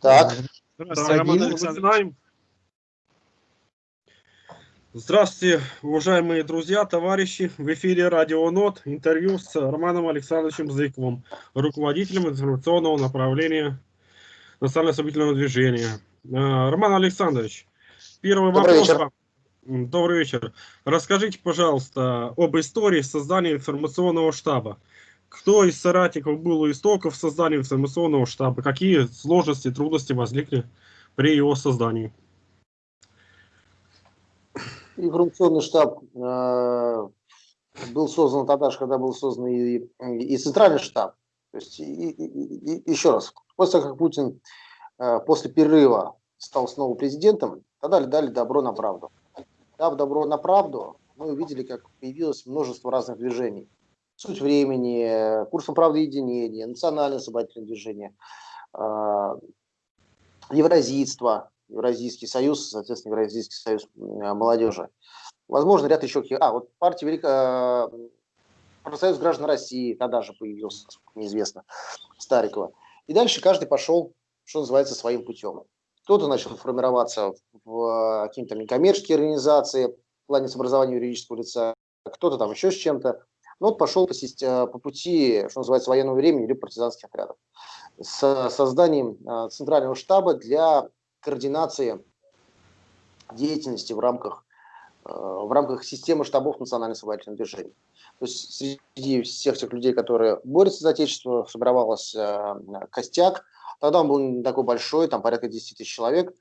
Так. Здравствуйте, Роман Александрович. Здравствуйте, уважаемые друзья, товарищи. В эфире Радио НОТ. Интервью с Романом Александровичем Зыковым, руководителем информационного направления национально-освободительного движения. Э, Роман Александрович, первый Добрый вопрос вечер. вам. Добрый вечер. Расскажите, пожалуйста, об истории создания информационного штаба. Кто из соратников был у истоков создания информационного штаба? Какие сложности, трудности возникли при его создании? Информационный штаб э, был создан тогда же, когда был создан и, и центральный штаб. То есть, и- и- и- еще раз, после того, как Путин э, после перерыва стал снова президентом, тогда дали добро на правду. Дав добро на правду, мы увидели, как появилось множество разных движений. Суть времени, э, курсом правды единения, национальное освободительное движение, э, евразийство, Евразийский союз, соответственно, Евразийский союз молодежи. Возможно, ряд еще каких... А, вот партия Великая... Профсоюз граждан России тогда же появился, насколько мне известно, Старикова. И дальше каждый пошел, что называется, своим путем. Кто-то начал формироваться в какие-то некоммерческие организации в плане с образования юридического лица, кто-то там еще с чем-то. Ну, вот пошел по, систе- по пути, что называется, военного времени или партизанских отрядов с созданием а, центрального штаба для координации деятельности в рамках, э, в рамках системы штабов национально освободительного движения. То есть среди всех тех людей, которые борются за Отечество, сформировалась э, костяк. Тогда он был не такой большой, там порядка 10 тысяч человек,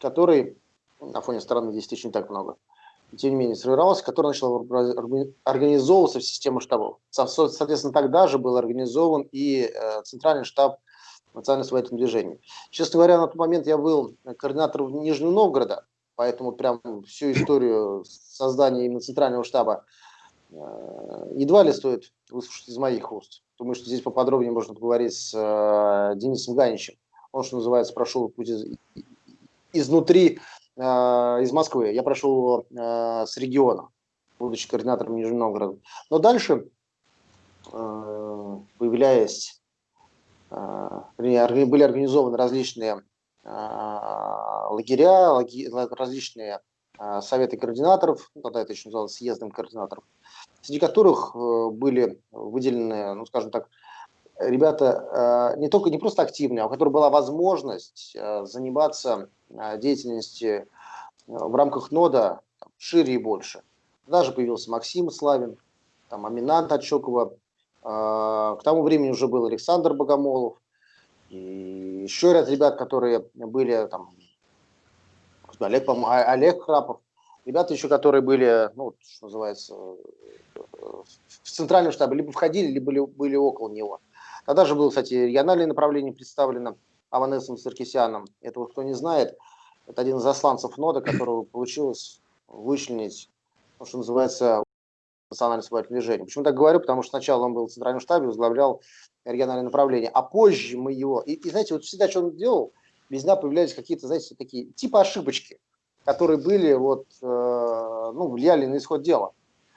который, на фоне страны 10 тысяч не так много, тем не менее сформировался, который начал орга- организовываться в систему штабов. Со- со- Соответственно, тогда же был организован и э, центральный штаб национально-освободительного движения. Честно говоря, на тот момент я был координатором Нижнего Новгорода, поэтому прям всю историю создания именно центрального штаба э, едва ли стоит выслушать из моих уст. Думаю, что здесь поподробнее можно поговорить с э, Денисом Ганичем. Он, что называется, прошел путь из- изнутри, из Москвы. Я прошел э, с региона, будучи координатором Нижнего Новгорода. Но дальше, э, появляясь э, были организованы различные э, лагеря, различные э, советы координаторов, ну, тогда это еще называлось съездом координаторов, среди которых э, были выделены, ну, скажем так, ребята э, не только не просто активные, а у которых была возможность э, заниматься э, деятельностью э, в рамках нода шире и больше. Даже появился Максим Славин, там Аминат Отчокова, э, к тому времени уже был Александр Богомолов, и еще ряд ребят, которые были там, Олег, А- Олег Храпов, ребята еще, которые были, ну, что называется, в центральном штабе, либо входили, либо были, были около него. Тогда же было, кстати, региональное направление представлено Аванесом Саркисяном. Это вот кто не знает, это один из засланцев нода, которого получилось вычленить, ну, что называется, национальное освободительное движение. Почему так говорю? Потому что сначала он был в центральном штабе, возглавлял региональное направление, а позже мы его... И, и знаете, вот всегда, что он делал, везде появлялись какие-то, знаете, такие типа ошибочки, которые были, вот, э, ну, влияли на исход дела.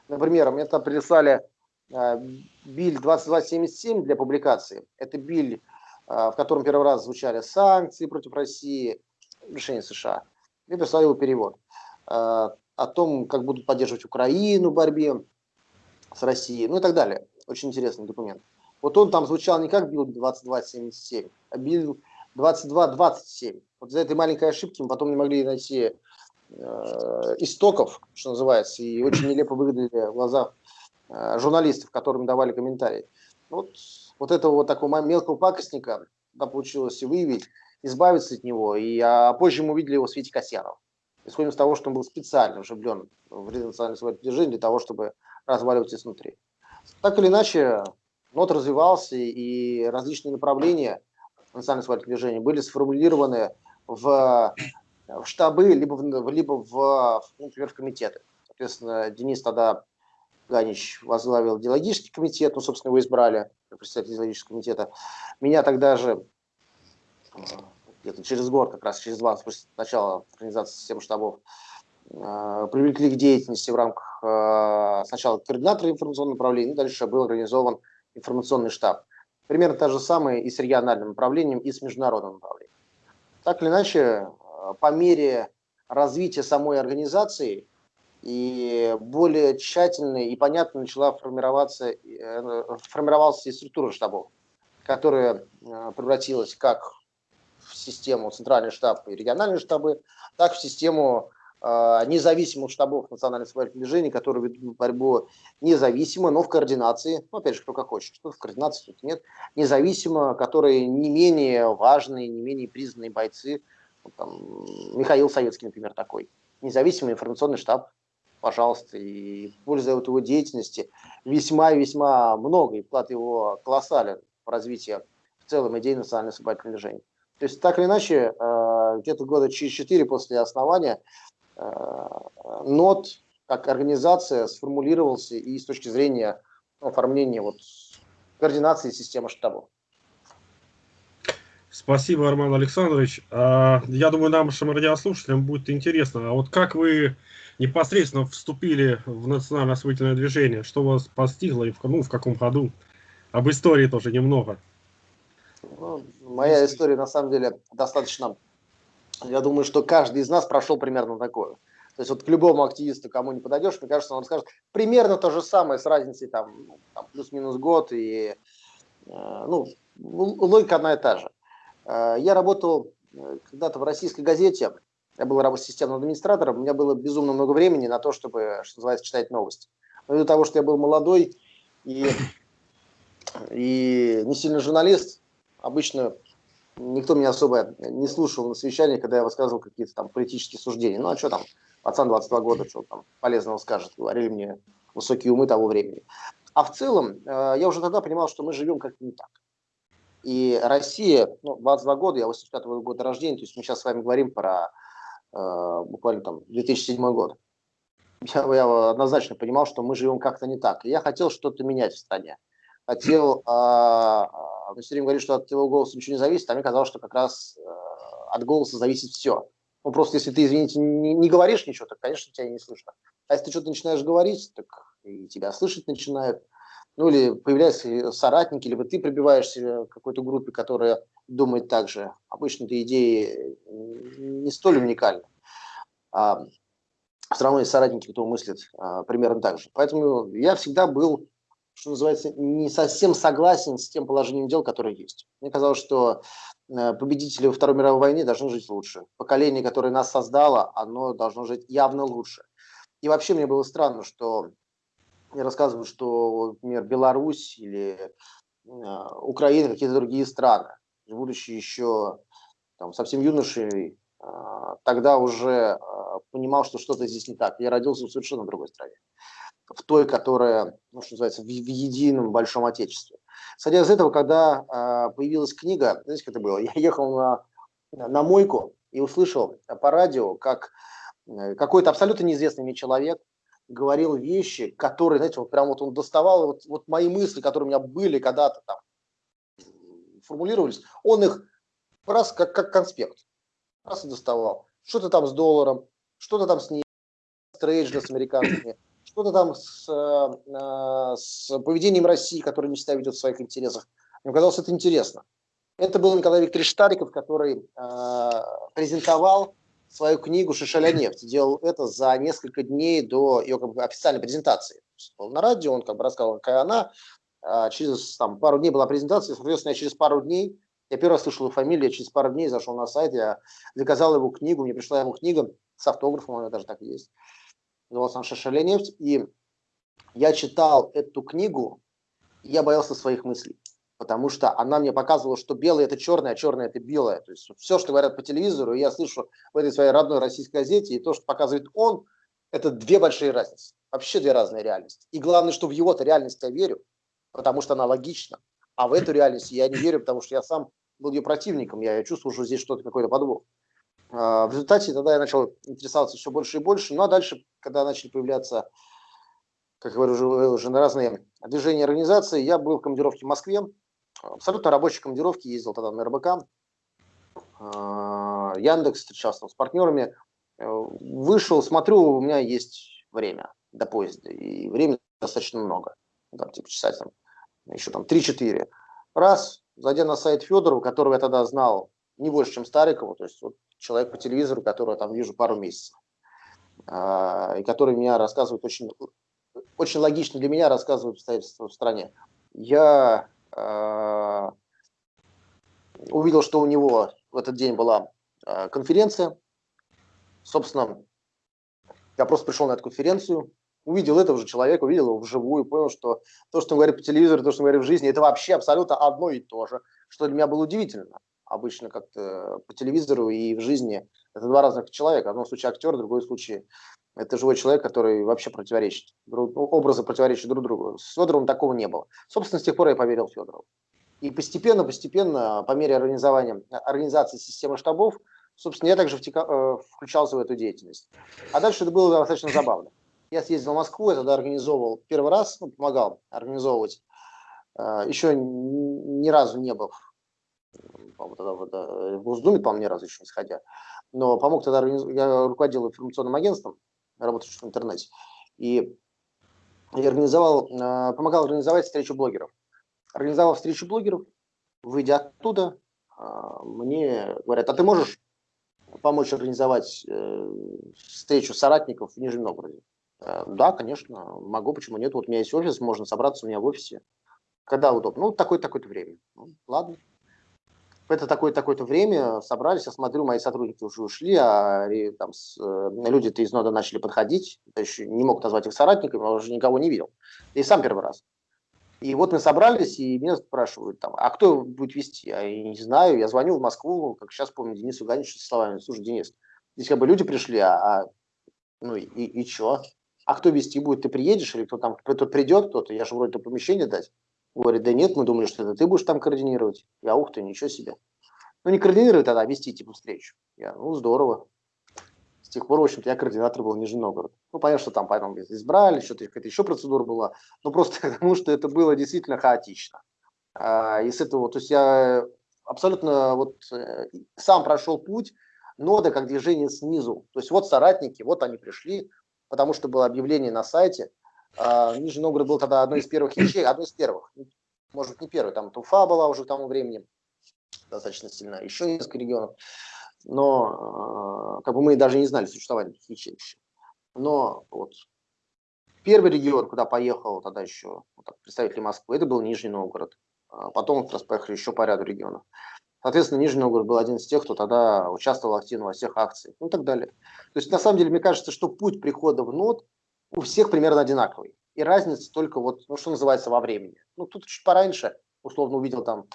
Например, мне там прислали э, биль 2277 для публикации. Это биль, в котором первый раз звучали санкции против России, решение США. Мне прислали его перевод. Э, о том, как будут поддерживать Украину в борьбе с Россией, ну и так далее. Очень интересный документ. Вот он там звучал не как билл 2277, а билл 2227. Вот за этой маленькой ошибки мы потом не могли найти э, истоков, что называется, и очень нелепо выглядели в глазах э, журналистов, которым давали комментарии. Вот, вот этого вот такого мелкого пакостника да, получилось выявить, избавиться от него, и а позже мы увидели его в свете Касьянова. Исходим из того, что он был специально влюблен в национальное свое движение для того, чтобы разваливать изнутри. Так или иначе, НОТ развивался, и различные направления национального свое движения были сформулированы в, в штабы, либо в, либо в, например, в комитеты. Соответственно, Денис тогда Ганич возглавил идеологический комитет, ну, собственно, его избрали председатель идеологического комитета. Меня тогда же э, где-то через год, как раз через два, после начала организации системы штабов, э, привлекли к деятельности в рамках э, сначала координатора информационного направления, дальше был организован информационный штаб. Примерно та же самая и с региональным направлением, и с международным направлением. так или иначе, по мере развития самой организации и более тщательно и понятно начала формироваться, э, формировался и структура штабов, которая э, превратилась как в систему центральный штаб и региональные штабы, так в систему э, независимых штабов национальных освободительных движений, которые ведут борьбу независимо, но в координации, ну, опять же, кто как хочет, что в координации, тут нет, независимо, которые не менее важные, не менее признанные бойцы, там, Михаил Советский, например, такой, независимый информационный штаб, пожалуйста, и пользуя от его деятельности весьма-весьма много, и вклад его колоссален в развитие в целом идеи национальной освободительного движения. То есть, так или иначе, э, где-то года через четыре после основания э, НОТ как организация сформулировался и с точки зрения оформления вот, координации системы штабов. Спасибо, Арман Александрович. А, я думаю, нашим радиослушателям будет интересно. А вот как вы непосредственно вступили в национальное освоительное движение? Что вас постигло и в, ну, в каком году? Об истории тоже немного. Ну, моя история, на самом деле, достаточно... Я думаю, что каждый из нас прошел примерно такое. То есть вот к любому активисту, кому не подойдешь, мне кажется, он скажет примерно то же самое с разницей там, ну, там плюс-минус год и э, ну, логика одна и та же. Э, я работал э, когда-то в российской газете, я был системным администратором, у меня было безумно много времени на то, чтобы, что называется, читать новости. Но из-за того, что я был молодой и, и не сильно журналист, обычно никто меня особо не слушал на совещаниях, когда я высказывал какие-то там политические суждения. Ну а что там, пацан 22 года, что там полезного скажет, говорили мне высокие умы того времени. А в целом, э, я уже тогда понимал, что мы живем как-то не так. И Россия, ну, 22 года, я 85 -го года рождения, то есть мы сейчас с вами говорим про буквально там 2007 год. Я, я однозначно понимал, что мы живем как-то не так. И я хотел что-то менять в стране. Хотел, э, мы все время говорили, что от его голоса ничего не зависит, а мне казалось, что как раз э, от голоса зависит все. Ну, просто если ты, извините, не, не говоришь ничего, то, конечно, тебя не слышно. А если ты что-то начинаешь говорить, так и тебя слышать начинают ну или появляются соратники, либо ты прибиваешься к какой-то группе, которая думает так же. Обычно эти идеи не столь уникальны. А, все равно есть соратники, кто мыслит а, примерно так же. Поэтому я всегда был, что называется, не совсем согласен с тем положением дел, которое есть. Мне казалось, что э, победители во Второй мировой войне должны жить лучше. Поколение, которое нас создало, оно должно жить явно лучше. И вообще мне было странно, что мне рассказывают, что, например, Беларусь или э, Украина, какие-то другие страны, будучи еще там, совсем юношей, э, тогда уже э, понимал, что что-то здесь не так. Я родился в совершенно другой стране, в той, которая, ну, что называется, в, в едином большом отечестве. Исходя из этого, когда э, появилась книга, знаете, как это было? Я ехал на, на мойку и услышал по радио, как э, какой-то абсолютно неизвестный мне человек говорил вещи, которые, знаете, вот прям вот он доставал, вот, вот мои мысли, которые у меня были когда-то там, формулировались, он их раз как, как конспект, раз и доставал. Что-то там с долларом, что-то там с ней, с американцами, что-то там с, э, с поведением России, которое не всегда ведет в своих интересах. Мне казалось, это интересно. Это был Николай Викторович Стариков, который э, презентовал свою книгу «Шишеля нефть». Делал это за несколько дней до ее как бы, официальной презентации. Был на радио, он как бы рассказал, какая она. А через там, пару дней была презентация, соответственно, я через пару дней, я первый раз слышал его фамилию, я через пару дней зашел на сайт, я заказал его книгу, мне пришла его книга с автографом, она даже так и есть. Называлась она «Шишеля нефть». И я читал эту книгу, и я боялся своих мыслей потому что она мне показывала, что белое это черное, а черное это белое. То есть все, что говорят по телевизору, я слышу в этой своей родной российской газете, и то, что показывает он, это две большие разницы. Вообще две разные реальности. И главное, что в его-то реальность я верю, потому что она логична. А в эту реальность я не верю, потому что я сам был ее противником, я чувствую, что здесь что-то, какой-то подвох. А, в результате тогда я начал интересоваться все больше и больше. Ну а дальше, когда начали появляться, как я говорю, уже, уже на разные движения организации, я был в командировке в Москве, абсолютно рабочей командировки, ездил тогда на РБК, а, Яндекс, встречался с партнерами, э, вышел, смотрю, у меня есть время до поезда, и времени достаточно много, там, типа часа там, еще там 3-4. Раз, зайдя на сайт Федорова, которого я тогда знал не больше, чем Старикову, то есть вот человек по телевизору, которого я там вижу пару месяцев, а, и который меня рассказывает очень, очень логично для меня рассказывает обстоятельства в стране. Я а, увидел, что у него в этот день была а, конференция. Собственно, я просто пришел на эту конференцию, увидел этого же человека, увидел его вживую, понял, что то, что он говорит по телевизору, то, что он говорит в жизни, это вообще абсолютно одно и то же, что для меня было удивительно. Обычно как-то по телевизору и в жизни это два разных человека. В одном случае актер, в другом случае это живой человек, который вообще противоречит. Ну, образы противоречат друг другу. С Федоровым такого не было. Собственно, с тех пор я поверил Федорову. И постепенно, постепенно, по мере организования, организации системы штабов, собственно, я также втека, э, включался в эту деятельность. А дальше это было достаточно забавно. Я съездил в Москву, я тогда организовывал первый раз, ну, помогал организовывать. Э, еще ни разу не был тогда в, Госдуме, по-моему, ни разу еще не сходя. Но помог тогда, я руководил информационным агентством, работающим в интернете. И я организовал, э, помогал организовать встречу блогеров организовал встречу блогеров, выйдя оттуда, а, мне говорят, а ты можешь помочь организовать э, встречу соратников в Нижнем Новгороде? Э, да, конечно, могу, почему нет? Вот у меня есть офис, можно собраться у меня в офисе. Когда удобно? Ну, такое-такое-то время. Ну, ладно. В это такое-такое-то время собрались, я смотрю, мои сотрудники уже ушли, а там, э, люди-то из нода начали подходить. Я еще не мог назвать их соратниками, но уже никого не видел. И сам первый раз. И вот мы собрались, и меня спрашивают, там, а кто будет вести? Я не знаю, я звоню в Москву, как сейчас помню, Денису Ганичу со словами, слушай, Денис, здесь как бы люди пришли, а, а ну и, и, что? А кто вести будет? Ты приедешь или кто там, кто придет кто-то? Я же вроде то помещение дать. Говорит, да нет, мы думали, что это ты будешь там координировать. Я, ух ты, ничего себе. Ну не координировать тогда, а вести типа встречу. Я, ну здорово. С тех пор, в общем-то, я координатор был Нижний Новгород. Ну, понятно, что там потом избрали, что-то какая-то еще процедура была, но просто потому, что это было действительно хаотично. А, и с этого, то есть я абсолютно вот э, сам прошел путь нода как движение снизу. То есть вот соратники, вот они пришли, потому что было объявление на сайте. А, Нижний Новгород был тогда одной из первых ячеек, одной из первых. Может, не первой, там Туфа была уже к тому времени достаточно сильно, еще несколько регионов но э, как бы мы даже не знали существования таких ячеек Но вот первый регион, куда поехал тогда еще вот так, представители Москвы, это был Нижний Новгород. А потом как раз поехали еще по ряду регионов. Соответственно, Нижний Новгород был один из тех, кто тогда участвовал активно во всех акциях, ну и так далее. То есть, на самом деле, мне кажется, что путь прихода в НОД у всех примерно одинаковый. И разница только вот, ну, что называется, во времени. Ну, тут чуть пораньше, условно, увидел там,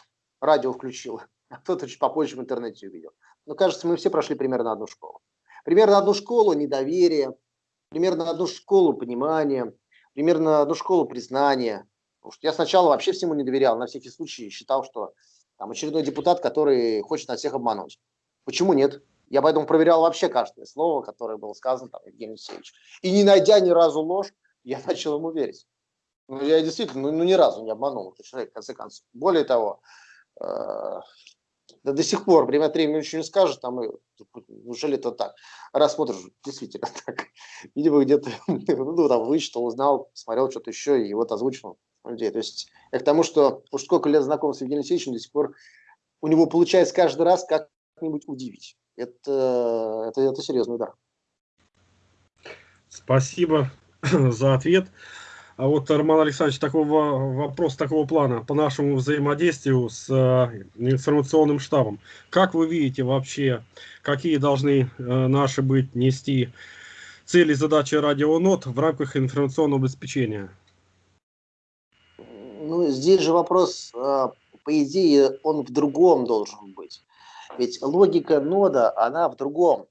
радио включил, а кто-то чуть попозже в интернете увидел. Но кажется, мы все прошли примерно одну школу. Примерно одну школу недоверия, примерно одну школу понимания, примерно одну школу признания. Потому что я сначала вообще всему не доверял, на всякий случай считал, что там очередной депутат, который хочет на всех обмануть. Почему нет? Я поэтому проверял вообще каждое слово, которое было сказано там Евгений Алексеевич. И не найдя ни разу ложь, я начал ему верить. Ну, я действительно, ну, ну ни разу не обманул этот человек, в конце концов. Более того, э, да до сих пор время от времени ничего не скажет, там, и, неужели это так? Раз действительно так. Видимо, где-то ну, там, вычитал, узнал, смотрел что-то еще, и вот озвучил людей. То есть я к тому, что уж сколько лет знаком с Евгением Алексеевичем, до сих пор у него получается каждый раз как-нибудь удивить. Это, это, это серьезный удар. Спасибо за ответ. А вот, Роман Александрович, такого вопрос такого плана по нашему взаимодействию с э, информационным штабом. Как вы видите вообще, какие должны э, наши быть нести цели, задачи радионот в рамках информационного обеспечения? Ну, здесь же вопрос, э, по идее, он в другом должен быть. Ведь логика нода, она в другом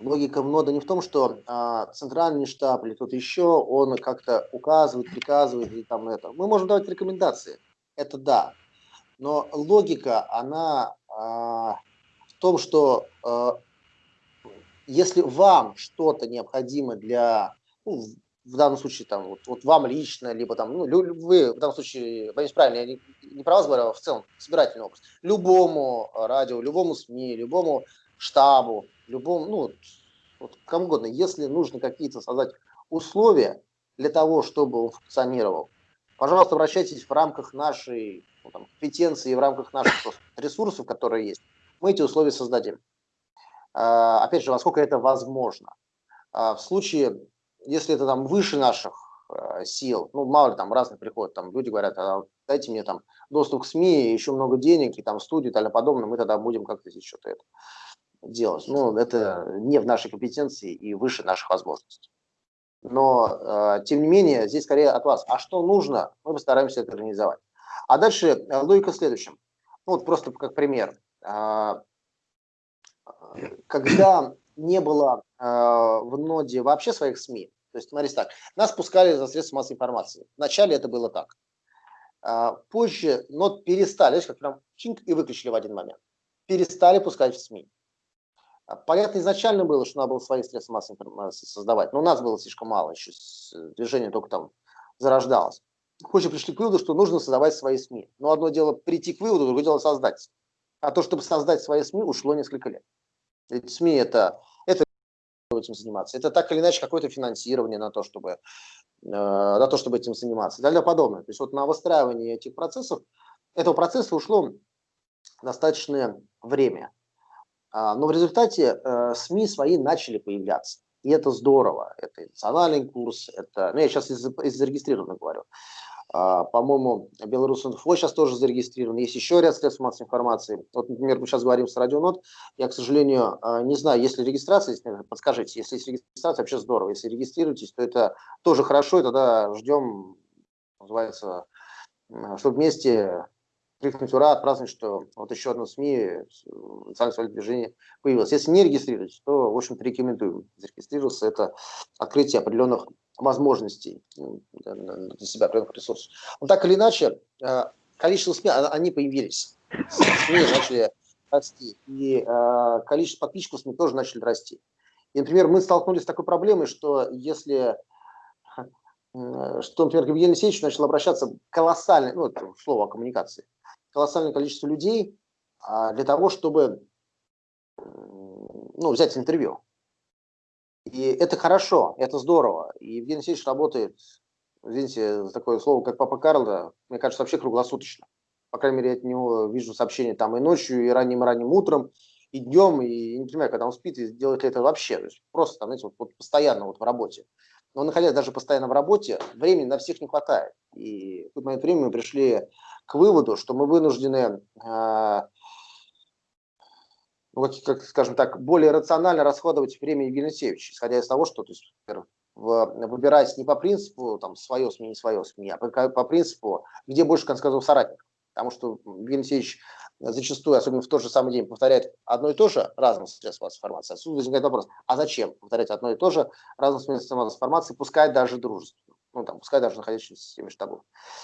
логика нода не в том, что а, центральный штаб или кто-то еще, он как-то указывает, приказывает и там это. Мы можем давать рекомендации, это да. Но логика, она а, в том, что а, если вам что-то необходимо для, ну, в данном случае, там, вот, вот вам лично, либо там, ну, вы, в данном случае, боюсь правильно, я не, не про вас говорю, а в целом, собирательный образ, любому радио, любому СМИ, любому штабу, любому, ну, вот, кому угодно, если нужно какие-то создать условия для того, чтобы он функционировал, пожалуйста, обращайтесь в рамках нашей ну, там, компетенции, в рамках наших ресурсов, которые есть. мы эти условия создадим. Опять же, насколько это возможно. В случае, если это там выше наших сил, ну, мало ли там разные приходят, там люди говорят, а дайте мне там доступ к СМИ, еще много денег, и там студию и далее подобное, мы тогда будем как-то здесь что-то это делать. Ну, это не в нашей компетенции и выше наших возможностей. Но, э, тем не менее, здесь скорее от вас. А что нужно, мы постараемся это организовать. А дальше э, логика в следующем. Ну, вот просто как пример. Э, когда не было э, в ноде вообще своих СМИ, то есть, смотрите так, нас пускали за средства массовой информации. Вначале это было так. Э, позже нот перестали, как прям чинк и выключили в один момент. Перестали пускать в СМИ. А, понятно, изначально было, что надо было свои средства массовой информации создавать, но у нас было слишком мало, еще движение только там зарождалось. Позже пришли к выводу, что нужно создавать свои СМИ. Но одно дело прийти к выводу, другое дело создать. А то, чтобы создать свои СМИ, ушло несколько лет. Ведь СМИ это, это этим заниматься. Это так или иначе какое-то финансирование на то, чтобы, э, на то, чтобы этим заниматься и далее подобное. То есть вот на выстраивание этих процессов, этого процесса ушло достаточное время. А, но в результате э, СМИ свои начали появляться. И это здорово. Это национальный курс, это, ну я сейчас из, из зарегистрированных говорю. А, по-моему, Белорус.инфо сейчас тоже зарегистрирован. Есть еще ряд средств массовой информации. Вот, например, мы сейчас говорим с Радионот. Я, к сожалению, а, не знаю, есть ли регистрация, подскажите. Если есть регистрация, вообще здорово. Если регистрируетесь, то это тоже хорошо, и тогда ждем, называется, чтобы вместе крикнуть ура, отпраздновать, что вот еще одно СМИ, национальное свое движение появилось. Если не регистрируетесь, то, в общем-то, рекомендую зарегистрироваться. Это открытие определенных возможностей для себя, определенных ресурсов. Но так или иначе, э, количество СМИ, а, они появились. СМИ начали расти. И э, количество подписчиков СМИ тоже начали расти. И, например, мы столкнулись с такой проблемой, что если что, например, Евгений Алексеевич начал обращаться колоссально, ну, это слово о коммуникации, колоссальное количество людей а, для того, чтобы ну, взять интервью. И это хорошо, это здорово. И Евгений Алексеевич работает, извините, такое слово, как Папа Карло, мне кажется, вообще круглосуточно. По крайней мере, я от него вижу сообщения там и ночью, и ранним-ранним утром, и днем, и не понимаю, когда он спит, и делает ли это вообще. То есть просто, там, знаете, вот, вот постоянно вот в работе. Но находясь даже постоянно в работе, времени на всех не хватает. И в какой-то момент времени мы пришли к выводу, что мы вынуждены, э, ну, как, как, скажем так, более рационально расходовать время Евгения Алексеевича, исходя из того, что, то есть, выбирать не по принципу там свое СМИ, не свое СМИ, а по, по принципу, где больше, как сказал, соратник. Потому что Евгений Алексеевич зачастую, особенно в тот же самый день, повторяет одно и то же разным средством информации. Отсюда возникает вопрос, а зачем повторять одно и то же разным средством информации, пускай даже дружественно, ну, там, пускай даже находящиеся в системе штабов.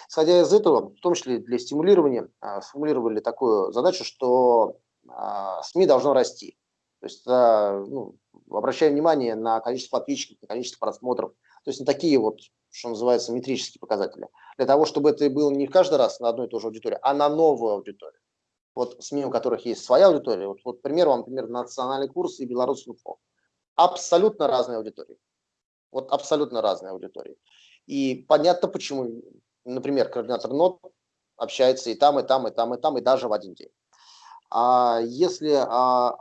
Исходя из этого, в том числе для стимулирования, а, сформулировали такую задачу, что а, СМИ должно расти. То есть а, ну, обращаем внимание на количество подписчиков, на количество просмотров, то есть на такие вот, что называется, метрические показатели. Для того, чтобы это было не каждый раз на одну и ту же аудиторию, а на новую аудиторию вот СМИ, у которых есть своя аудитория, вот, вот пример вам, например, национальный курс и Беларусь.инфо. Абсолютно разные аудитории. Вот абсолютно разные аудитории. И понятно, почему, например, координатор НОТ общается и там, и там, и там, и там, и даже в один день. А если а,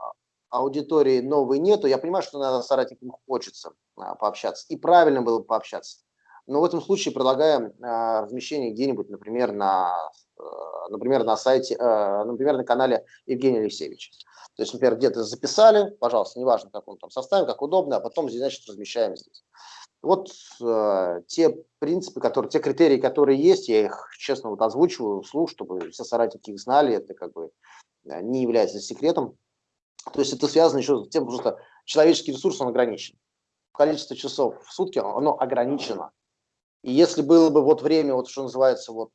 аудитории новой нету, я понимаю, что надо соратникам хочется а, пообщаться. И правильно было бы пообщаться. Но в этом случае предлагаем а, размещение где-нибудь, например, на например, на сайте, э, например, на канале Евгения Алексеевича. То есть, например, где-то записали, пожалуйста, неважно, как он там составим, как удобно, а потом, значит, размещаем здесь. Вот э, те принципы, которые, те критерии, которые есть, я их, честно, вот озвучиваю вслух, чтобы все соратники их знали, это как бы э, не является секретом. То есть это связано еще с тем, что человеческий ресурс, он ограничен. Количество часов в сутки, оно ограничено. И если было бы вот время, вот что называется, вот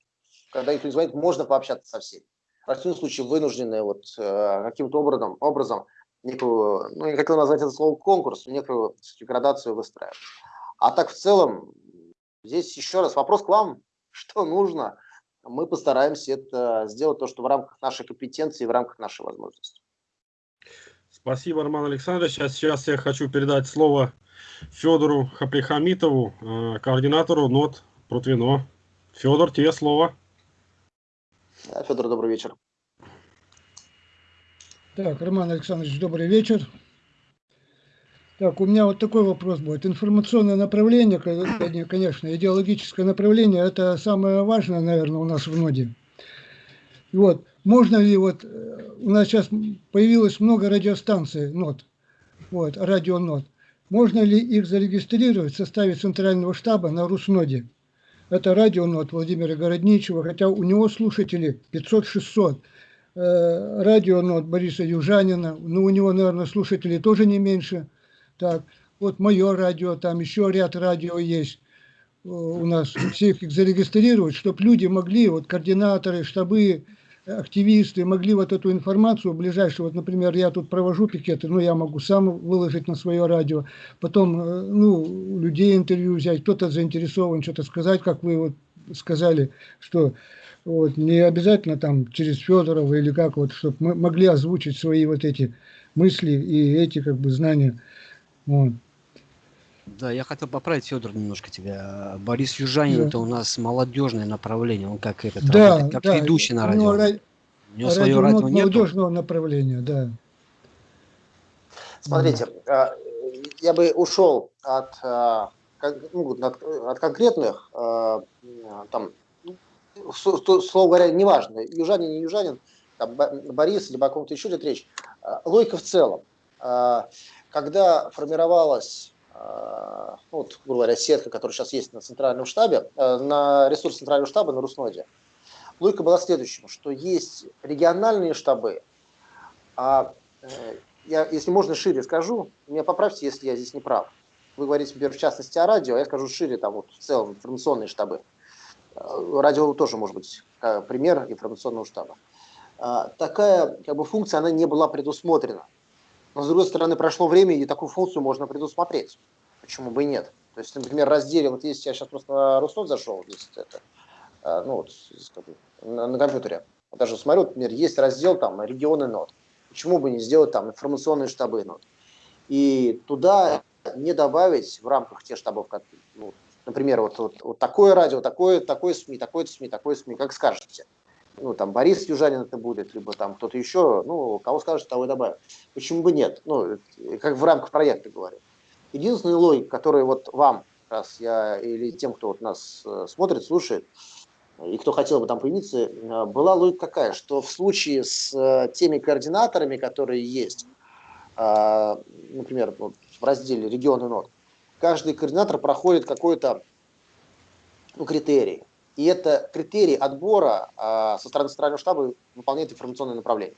когда никто не звонит, можно пообщаться со всеми. В противном случае вынуждены вот э, каким-то образом, образом некую, ну, я хотел назвать это слово конкурс, некую градацию выстраивать. А так в целом, здесь еще раз вопрос к вам, что нужно, мы постараемся это сделать, то, что в рамках нашей компетенции, в рамках нашей возможности. Спасибо, Роман Александрович. А сейчас я хочу передать слово Федору Хаплихамитову, э, координатору НОТ Протвино. Федор, тебе слово. Федор, добрый вечер. Так, Роман Александрович, добрый вечер. Так, у меня вот такой вопрос будет. Информационное направление, конечно, идеологическое направление, это самое важное, наверное, у нас в ноде. Вот, можно ли вот, э, у нас сейчас появилось много радиостанций НОТ, вот, радио НОТ. Можно ли их зарегистрировать в составе центрального штаба на Русноде? Это радио НОТ Владимира Городничева, хотя у него слушатели 500-600. Э, радио НОТ Бориса Южанина, ну у него, наверное, слушателей тоже не меньше. Так, вот мое радио, там еще ряд радио есть э, у нас, всех их зарегистрировать, чтобы люди могли, вот координаторы, штабы, активисты могли вот эту информацию ближайшую, вот, например, я тут провожу пикеты, ну, я могу сам выложить на свое радио, потом, э, ну, людей интервью взять, кто-то заинтересован что-то сказать, как вы вот сказали, что вот, не обязательно там через Федорова или как вот, чтобы мы могли озвучить свои вот эти мысли и эти как бы знания. Вот. Да, я хотел поправить, Федор, немножко тебя. Борис Южанин да. это у нас молодежное направление, он как этот да, работает, как да. ведущий на радио. Ра... У него свое радио молодежного направления, да. Смотрите, да. я бы ушел от, а, ну, от, от конкретных, а, там, слово говоря, неважно, южанин, не южанин, там, Борис, либо о ком-то еще идет речь. А, логика в целом. Когда формировалась ну, вот, грубо говоря, сетка, которая сейчас есть на центральном штабе, э, на ресурс центрального штаба на Русноде, логика была следующим, что есть региональные штабы, а э, я, если можно, шире скажу, меня поправьте, если я здесь не прав. Вы говорите, например, в частности о радио, а я скажу шире, там вот в целом информационные штабы. Радио тоже может быть пример информационного штаба. Такая как бы, функция, она не была предусмотрена. Но, с другой стороны, прошло время, и такую функцию можно предусмотреть. Почему бы и нет? То есть, например, разделе, вот если я сейчас просто на Руснот зашел, здесь это, а, ну вот, на, на компьютере, даже смотрю, например, есть раздел там регионы нот. Почему бы не сделать там информационные штабы нот? И туда не добавить в рамках тех штабов, как, ну, например, вот, вот, вот такое радио, такое, такое СМИ, такое СМИ, такое СМИ, как скажете ну, там, Борис Южанин это будет, либо там кто-то еще, ну, кого скажет, того и добавим. Почему бы нет? Ну, как в рамках проекта говорю. Единственная логика, которая вот вам, раз я, или тем, кто вот нас э, смотрит, слушает, и кто хотел бы там появиться, э, была логика какая, что в случае с э, теми координаторами, которые есть, например, в разделе регионы нот, каждый координатор проходит какой-то ну, критерий. И это критерий отбора а, со стороны центрального штаба выполняет информационное направление.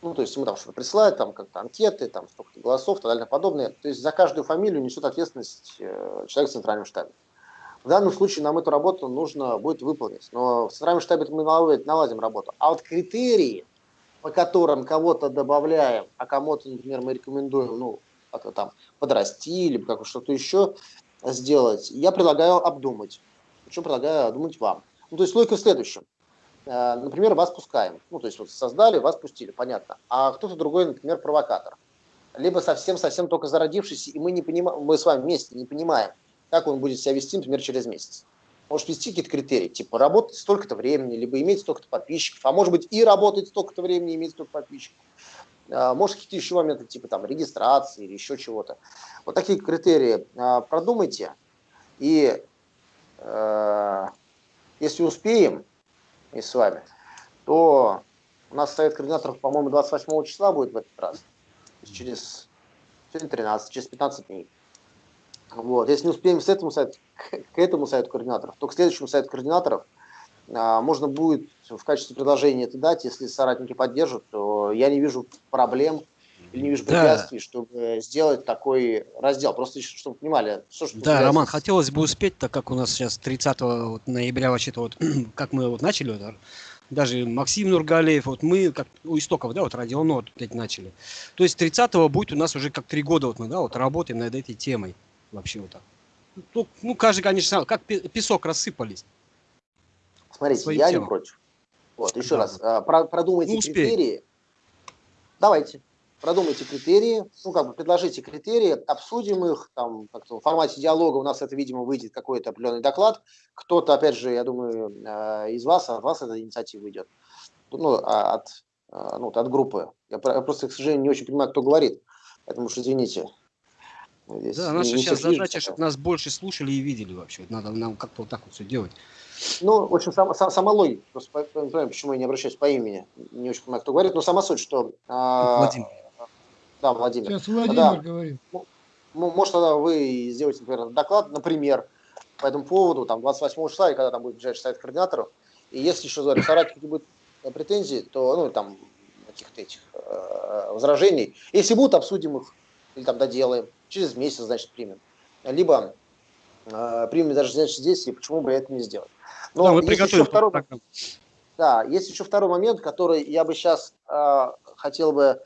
Ну, то есть ему там что-то присылают, там как-то анкеты, там столько-то голосов и так далее подобное. То есть за каждую фамилию несет ответственность э, человек в центральном штабе. В данном случае нам эту работу нужно будет выполнить. Но в центральном штабе мы наладим, работу. А вот критерии, по которым кого-то добавляем, а кому-то, например, мы рекомендуем, ну, там, подрасти как что-то еще сделать, я предлагаю обдумать что предлагаю думать вам. Ну, то есть логика в следующем. Э, например, вас пускаем. Ну, то есть вот создали, вас пустили, понятно. А кто-то другой, например, провокатор. Либо совсем-совсем только зародившийся, и мы, не понимаем, мы с вами вместе не понимаем, как он будет себя вести, например, через месяц. Может вести какие-то критерии, типа работать столько-то времени, либо иметь столько-то подписчиков, а может быть и работать столько-то времени, иметь столько подписчиков. Э, может какие-то еще моменты, типа там регистрации или еще чего-то. Вот такие критерии э, продумайте. И если успеем, и с вами, то у нас совет координаторов, по-моему, 28 числа будет в этот раз. Через, через 13, через 15 дней. Вот. Если не успеем с этому сайту, к этому сайту координаторов, то к следующему сайту координаторов а, можно будет в качестве предложения это дать, если соратники поддержат, то я не вижу проблем или не вижу препятствий, да. чтобы сделать такой раздел. Просто чтобы понимали, что, что Да, Роман, хотелось бы успеть, так как у нас сейчас 30 вот, ноября вообще-то вот, как мы вот начали, вот, даже Максим Нургалеев, вот мы как у истоков, да, вот радионот опять начали. То есть 30-го будет у нас уже как три года вот мы, да, вот работаем над этой темой вообще вот так. Ну, ну каждый, конечно, как песок рассыпались. Смотрите, я темам. не против. Вот, еще да. раз, а, про, продумайте ну, критерии. Давайте продумайте критерии, ну, как бы предложите критерии, обсудим их, там, как-то в формате диалога у нас это, видимо, выйдет какой-то определенный доклад. Кто-то, опять же, я думаю, э, из вас, от вас эта инициатива идет. Ну, а от э, ну, от группы. Я, про- я просто, к сожалению, не очень понимаю, кто говорит. Поэтому уж извините. Здесь Да, наша сейчас задача, чтобы нас больше слушали и видели вообще. Надо нам как-то вот так вот все делать. Ну, в общем, сама, сама, сама логика, просто понимаю, почему я не обращаюсь по имени, не очень понимаю, кто говорит, но сама суть, что... а, Владимир. Да, Владимир. Сейчас Владимир Да. говорит. Ну, может, тогда вы сделаете, например, доклад, например, по этому поводу, там, 28 числа, и когда там будет ближайший совет координаторов, и если еще говорю, соратники будут э, претензии, то, ну, там, каких-то этих э, возражений, если будут, обсудим их, или там доделаем, через месяц, значит, примем. Либо э, примем даже, значит, здесь, и почему бы это не сделать. Но да, мы есть еще приготовим второй, да, есть еще второй момент, который я бы сейчас хотел бы,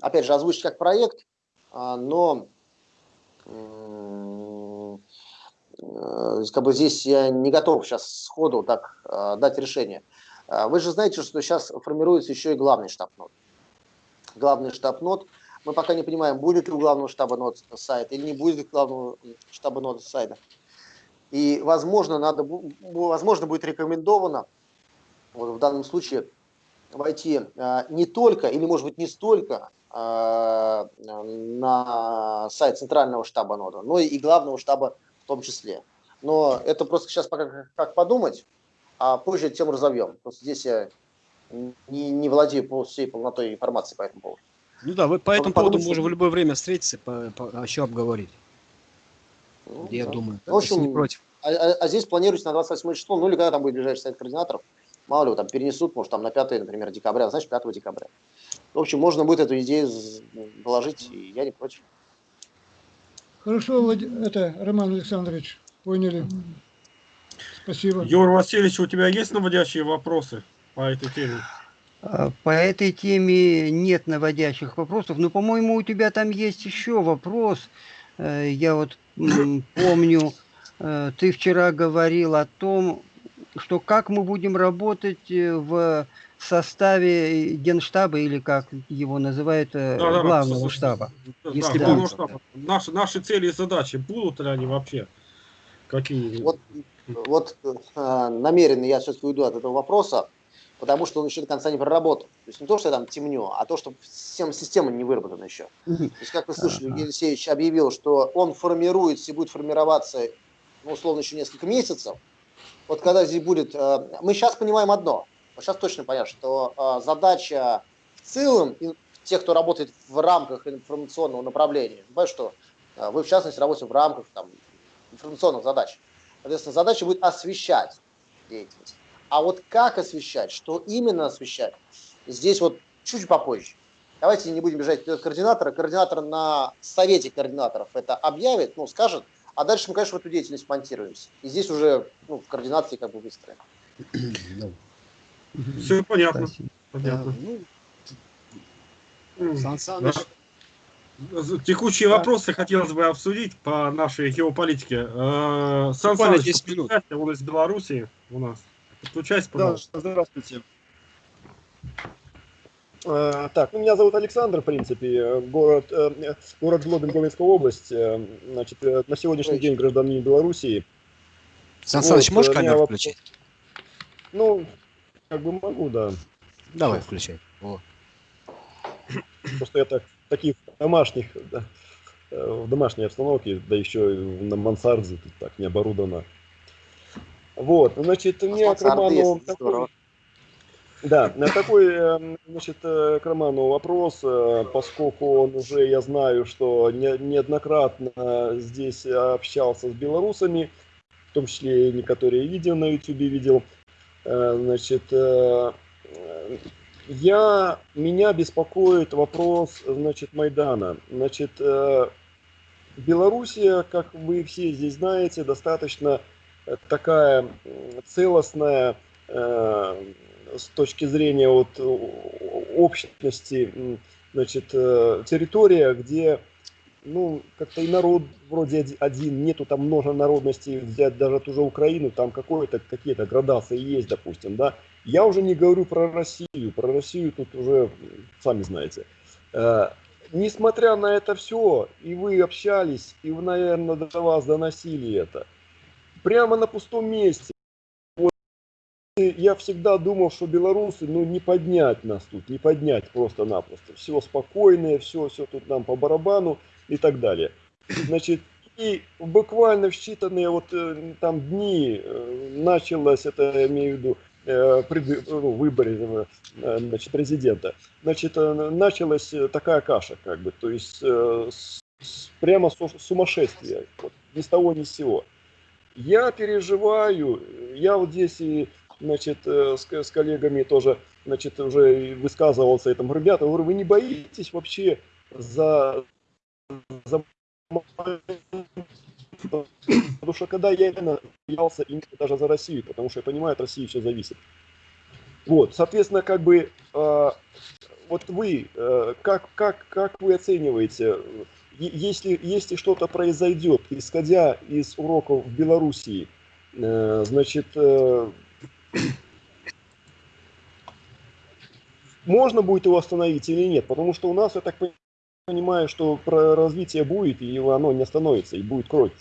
опять же, озвучить как проект, а, но э, как бы здесь я не готов сейчас сходу так а, дать решение. А, Вы же знаете, что сейчас формируется еще и главный штаб нот. Главный штаб нот. Мы пока не понимаем, будет ли у главного штаба нот сайт или не будет ли главного штаба нот сайта. И, возможно, надо, возможно, будет рекомендовано вот в данном случае войти не только, или может быть не столько на сайт центрального штаба нода, но и главного штаба в том числе. Но это просто сейчас пока как, подумать, а позже эту тему разовьем. Просто здесь я не, не владею пол- всей полнотой информации по этому поводу. Ну да, вы по этому подумать, поводу можем что- в любое время встретиться, по, по- а еще обговорить. Ну, Я да. думаю, В общем, не против. А, а- а здесь планируется на 28 число, ну или когда там будет ближайший сайт координаторов, мало ли, там перенесут, может, там на 5, например, декабря, значит, 5 декабря. В общем, можно будет эту идею з- положить, и я не против. Хорошо, Влад- это, Роман Александрович, поняли. Спасибо. Юр Васильевич, у тебя есть наводящие вопросы по этой теме? А, По этой теме нет наводящих вопросов, но, по-моему, у тебя там есть еще вопрос. Э, Я вот помню, э, ты вчера говорил о том, что как мы будем работать э, в составе Генштаба или как его называют, э, Да-да-да, главного слушай, штаба. Да, Если главного да. штаба. Наши, наши цели и задачи, будут ли они вообще? Какие? Вот, вот э, намеренно я все-таки уйду от этого вопроса, потому что он еще до конца не проработан. То есть не то, что я там темню, а то, что всем система не выработана еще. То есть, как вы слышали. Евгений Алексеевич объявил, что он формируется и будет формироваться, ну, условно, еще несколько месяцев. Вот когда здесь будет... э, Мы сейчас понимаем одно. Вот сейчас точно понятно, что э, задача в целом, тех, кто работает в рамках информационного направления, понимаешь, что э, вы, в частности, работаете в рамках там, информационных задач. Соответственно, задача будет освещать деятельность. А вот как освещать, что именно освещать, здесь вот чуть попозже. Давайте не будем бежать вперед координатора. Координатор на совете координаторов это объявит, ну, скажет, а дальше мы, конечно, в эту деятельность монтируемся. И здесь уже ну, в координации как бы выстроим. Мгм. Все понятно. Понятно. Ну, Сан Саныч, Текущие вопросы хотелось бы обсудить по нашей геополитике. Э, Сан Саныч, 10 минут. подключайся, он из Белоруссии у нас. Подключайся, Да, пожалуйста. здравствуйте. Э, Так, ну, меня зовут Александр, в принципе, э, город, э, город Жлобин, Говенская область. Э, Значит, э, на сегодняшний день гражданин Белоруссии. Сан вот, можешь э, камеру вопрос- включить? Ну, как бы могу, да. Давай, включай. О. Просто я так, таких домашних, да, в домашней обстановке, да еще и на мансарде, тут так не оборудовано. Вот, значит, мне к Мансарды Роману такой-. Да, такой, э, значит, э, к Роману вопрос, э, поскольку он уже, я знаю, что не- неоднократно здесь общался с белорусами, в том числе и некоторые видео на YouTube видел. Э, Значит, я, меня беспокоит вопрос, значит, Майдана. Значит, Белоруссия, как вы все здесь знаете, достаточно такая целостная с точки зрения вот общности, значит, э, территория, где, ну, как-то и народ вроде оди- один, нету там много народностей, взять даже ту же Украину, там какое-то, какие-то градации есть, допустим, да. Я уже не говорю про Россию, про Россию тут уже, сами знаете. Э, Несмотря на это все, и вы общались, и, вы, наверное, до вас доносили это, прямо на пустом месте, и я всегда думал, что белорусы, ну, не поднять нас тут, не поднять просто-напросто. Все спокойное, все, все тут нам по барабану и так далее. Значит, и буквально в считанные вот э, там дни э, началось, это я имею в виду, э, ну, выборе значит, президента, значит, началась такая каша, как бы, то есть прямо сумасшествие, вот, ни с того ни с сего. Я переживаю, я вот здесь и значит, с, с коллегами тоже, значит, уже высказывался этому, ребята, говорю, вы не боитесь вообще за, за Потому что когда я именно именно даже за Россию, потому что я понимаю, от России все зависит. Вот, соответственно, как бы, э, вот вы, э, как, как, как вы оцениваете, если, если что-то произойдет, исходя из уроков в Белоруссии, э, значит, э, можно будет его остановить или нет? Потому что у нас, я так понимаю, что про развитие будет, и оно не остановится, и будет кровь.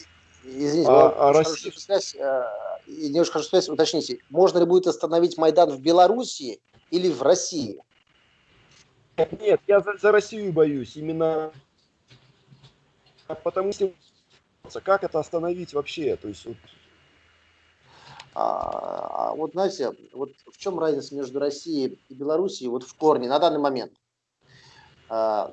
Извините, а, а Россия... связь, э, немножко хочу связь, уточните, можно ли будет остановить Майдан в Белоруссии или в России? Нет, я за, за Россию боюсь, именно потому что как это остановить вообще, то есть вот... А, а вот знаете, вот в чем разница между Россией и Белоруссией вот в корне на данный момент? А,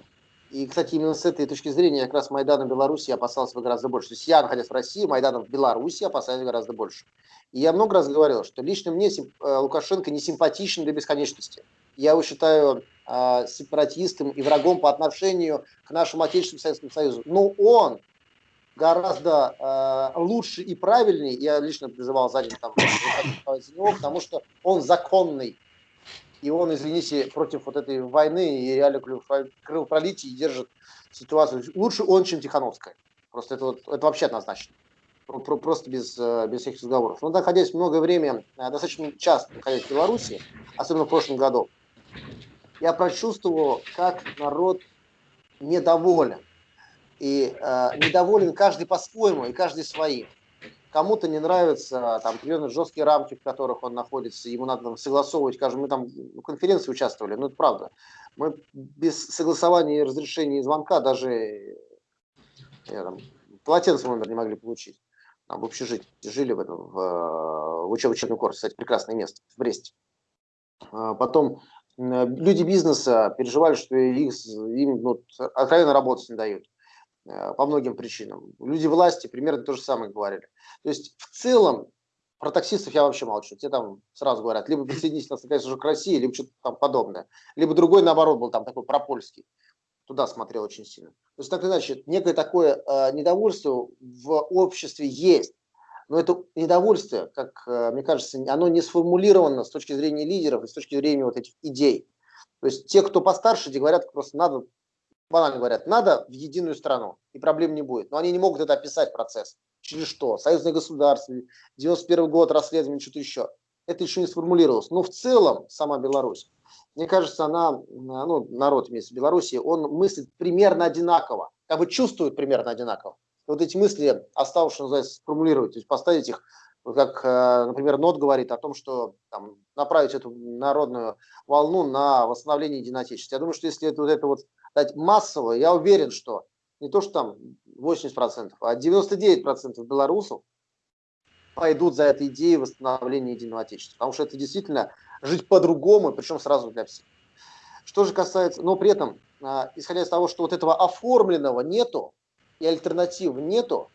и, кстати, именно с этой точки зрения как раз Майдана в Беларуси опасался бы гораздо больше. То есть я, находясь в России, Майданом в Беларуси опасаюсь гораздо больше. И я много раз говорил, что лично мне э, Лукашенко не симпатичен до бесконечности. Я его считаю э, сепаратистом и врагом по отношению к нашему отечественному Советскому Союзу. Но он гораздо э, лучше и правильнее, я лично призывал за там, потому что он законный и он, извините, против вот этой войны и реально кровопролития держит ситуацию. Лучше он, чем Тихановская. Просто это, вот, это вообще однозначно. Просто без, э, без всяких разговоров. Но находясь много времени, э, достаточно часто находясь в Беларуси, особенно в прошлом году, я прочувствовал, как народ недоволен. И э, недоволен каждый по-своему и каждый своим. Кому-то не нравятся там определенные жесткие рамки, в которых он находится, ему надо там, согласовывать, скажем, мы там в конференции участвовали, ну это правда. Мы без согласования и разрешения звонка даже я, там, полотенце номер не могли получить. Там, в общежитии жили в этом, в, в учебном корпусе, кстати, прекрасное место, в Бресте. А потом люди бизнеса переживали, что их, им ну, откровенно работать не дают. Э, по многим причинам. Люди власти примерно то же самое говорили. То есть в целом про таксистов я вообще молчу. Те там сразу говорят, либо присоединитесь нас наконец уже к России, либо что-то там подобное. Либо другой, наоборот, был там такой пропольский. Туда смотрел очень сильно. То есть так иначе, некое такое э, недовольство в обществе есть. Но это недовольство, как э, мне кажется, оно не сформулировано с точки зрения лидеров и с точки зрения вот этих идей. То есть те, кто постарше, те говорят, просто надо банально говорят, надо в единую страну, и проблем не будет. Но они не могут это описать процесс. Через что? Союзное государство, 91 год, расследование, что-то еще. Это еще не сформулировалось. Но в целом сама Беларусь, мне кажется, она, ну, народ вместе в Беларуси, он мыслит примерно одинаково, как бы чувствует примерно одинаково. И вот эти мысли осталось, что называется, сформулировать, то есть поставить их, как, э, например, НОТ говорит о том, что там, направить эту народную волну на восстановление единотечества. Я думаю, что если это вот это вот дать массово, я уверен, что не то, что там 80%, а 99% белорусов пойдут за этой идеей восстановления единого отечества. Потому что это действительно жить по-другому, причем сразу для всех. Что же касается, но при этом, а, исходя из того, что вот этого оформленного нету и альтернатив нету,